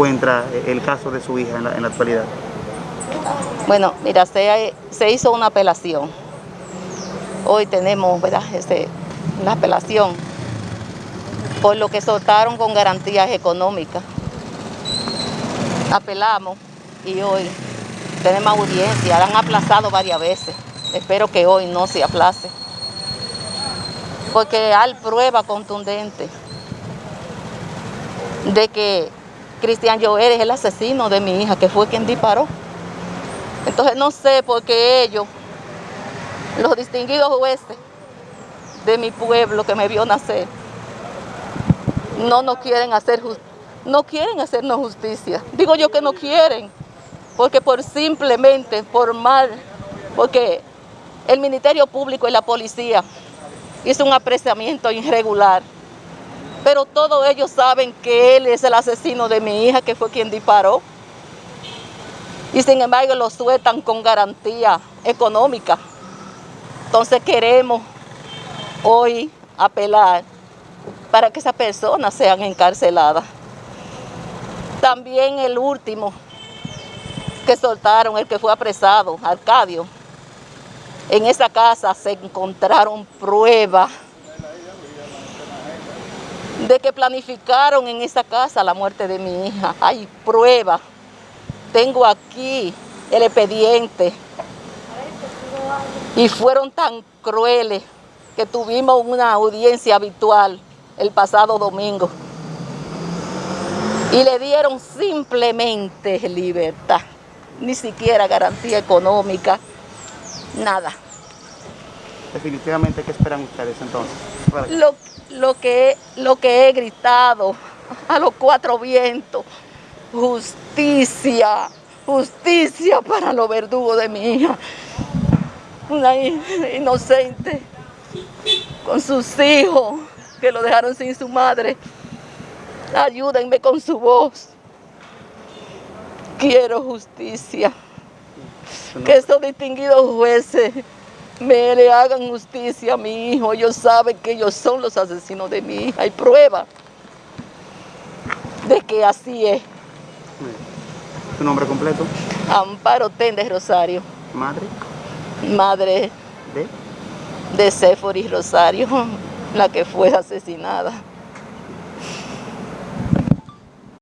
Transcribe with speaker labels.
Speaker 1: encuentra el caso de su hija en la, actualidad?
Speaker 2: Bueno, mira, se, se, hizo una apelación. Hoy tenemos, ¿verdad?, este, la apelación por lo que soltaron con garantías económicas. Apelamos y hoy tenemos audiencia, la han aplazado varias veces. Espero que hoy no se aplace. Porque hay prueba contundente de que Cristian Joel es el asesino de mi hija, que fue quien disparó. Entonces no sé por qué ellos, los distinguidos jueces de mi pueblo que me vio nacer, no nos quieren hacer no quieren hacernos justicia. Digo yo que no quieren, porque por simplemente, por mal, porque el Ministerio Público y la policía hizo un apreciamiento irregular. Pero todos ellos saben que él es el asesino de mi hija, que fue quien disparó. Y sin embargo lo sueltan con garantía económica. Entonces queremos hoy apelar para que esas personas sean encarceladas. También el último que soltaron, el que fue apresado, Arcadio, en esa casa se encontraron pruebas de que planificaron en esa casa la muerte de mi hija. Hay pruebas. Tengo aquí el expediente. Y fueron tan crueles que tuvimos una audiencia habitual el pasado domingo. Y le dieron simplemente libertad, ni siquiera garantía económica, nada.
Speaker 1: Definitivamente, ¿qué esperan ustedes entonces?
Speaker 2: Lo, lo, que, lo que he gritado a los cuatro vientos, justicia, justicia para los verdugos de mi hija. Una inocente con sus hijos que lo dejaron sin su madre. Ayúdenme con su voz. Quiero justicia que estos distinguidos jueces me le hagan justicia a mi hijo. Ellos saben que ellos son los asesinos de mi hija. Hay prueba de que así es.
Speaker 1: ¿Tu nombre completo?
Speaker 2: Amparo Tendes Rosario.
Speaker 1: ¿Madre?
Speaker 2: Madre
Speaker 1: ¿De?
Speaker 2: De Séforis Rosario, la que fue asesinada.